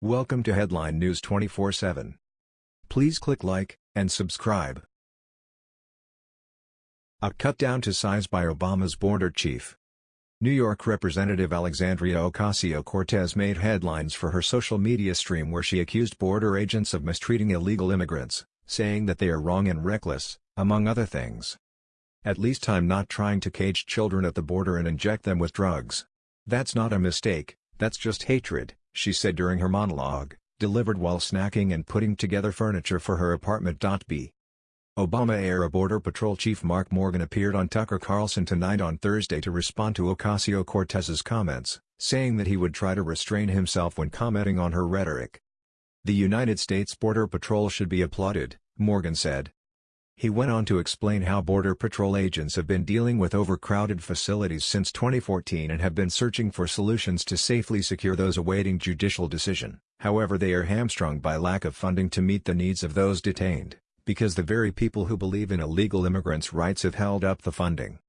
Welcome to Headline News 24/7. Please click like and subscribe. A cut down to size by Obama's border chief. New York Representative Alexandria Ocasio-Cortez made headlines for her social media stream where she accused border agents of mistreating illegal immigrants, saying that they are wrong and reckless, among other things. At least I'm not trying to cage children at the border and inject them with drugs. That's not a mistake, that's just hatred she said during her monologue, delivered while snacking and putting together furniture for her apartment. B. Obama-era Border Patrol Chief Mark Morgan appeared on Tucker Carlson Tonight on Thursday to respond to Ocasio-Cortez's comments, saying that he would try to restrain himself when commenting on her rhetoric. The United States Border Patrol should be applauded, Morgan said, he went on to explain how Border Patrol agents have been dealing with overcrowded facilities since 2014 and have been searching for solutions to safely secure those awaiting judicial decision. However they are hamstrung by lack of funding to meet the needs of those detained, because the very people who believe in illegal immigrants' rights have held up the funding.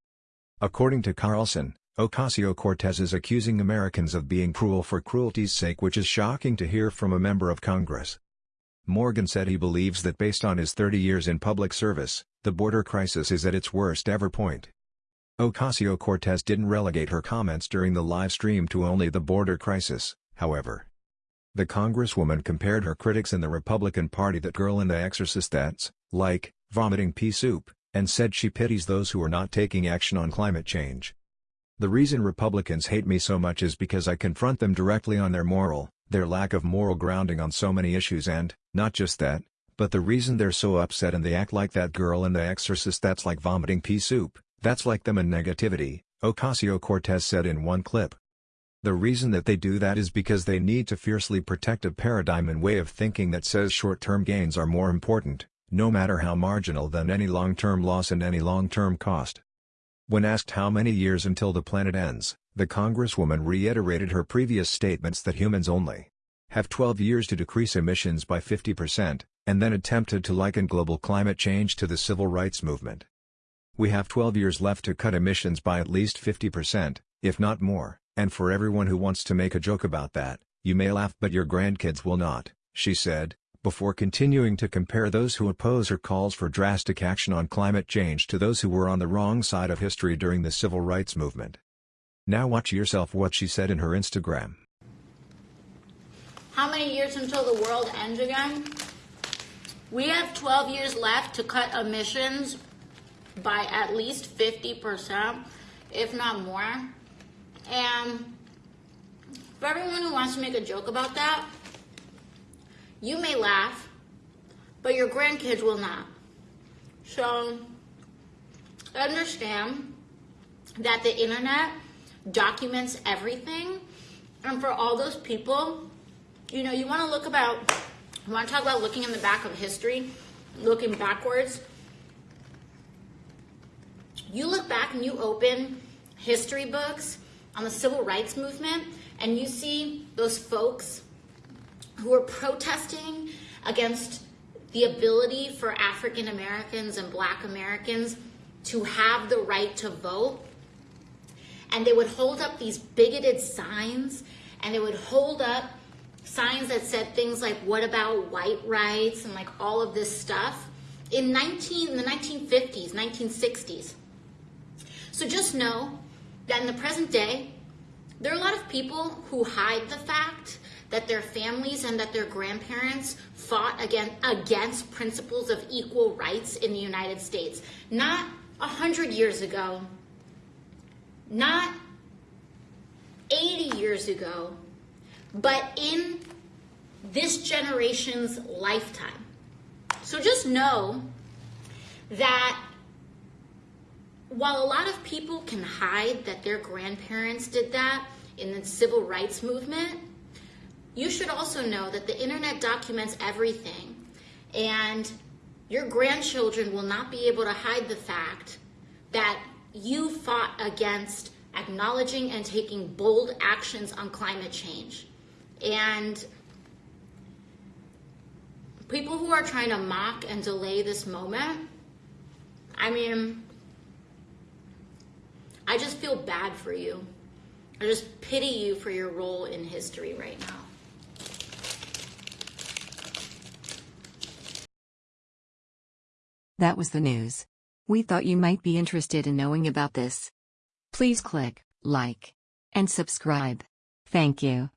According to Carlson, Ocasio-Cortez is accusing Americans of being cruel for cruelty's sake which is shocking to hear from a member of Congress. Morgan said he believes that based on his 30 years in public service, the border crisis is at its worst ever point. Ocasio-Cortez didn't relegate her comments during the live stream to only the border crisis, however. The congresswoman compared her critics in the Republican Party that girl in The Exorcist that's, like, vomiting pea soup, and said she pities those who are not taking action on climate change. The reason Republicans hate me so much is because I confront them directly on their moral, their lack of moral grounding on so many issues and, not just that, but the reason they're so upset and they act like that girl in The Exorcist that's like vomiting pea soup, that's like them and negativity, Ocasio-Cortez said in one clip. The reason that they do that is because they need to fiercely protect a paradigm and way of thinking that says short-term gains are more important, no matter how marginal than any long-term loss and any long-term cost. When asked how many years until the planet ends, the Congresswoman reiterated her previous statements that humans only have 12 years to decrease emissions by 50%, and then attempted to liken global climate change to the civil rights movement. We have 12 years left to cut emissions by at least 50%, if not more, and for everyone who wants to make a joke about that, you may laugh but your grandkids will not, she said, before continuing to compare those who oppose her calls for drastic action on climate change to those who were on the wrong side of history during the civil rights movement. Now watch yourself what she said in her Instagram. How many years until the world ends again? We have 12 years left to cut emissions by at least 50%, if not more. And for everyone who wants to make a joke about that, you may laugh, but your grandkids will not. So understand that the internet documents everything. And for all those people, you know, you want to look about, you want to talk about looking in the back of history, looking backwards. You look back and you open history books on the civil rights movement and you see those folks who are protesting against the ability for African Americans and Black Americans to have the right to vote. And they would hold up these bigoted signs and they would hold up signs that said things like what about white rights? and like all of this stuff in 19 in the 1950s 1960s so just know that in the present day there are a lot of people who hide the fact that their families and that their grandparents fought against, against principles of equal rights in the United States. Not a hundred years ago, not 80 years ago, but in this generation's lifetime. So just know that while a lot of people can hide that their grandparents did that in the civil rights movement, you should also know that the internet documents everything and your grandchildren will not be able to hide the fact that you fought against acknowledging and taking bold actions on climate change. And people who are trying to mock and delay this moment, I mean, I just feel bad for you. I just pity you for your role in history right now. That was the news. We thought you might be interested in knowing about this. Please click like and subscribe. Thank you.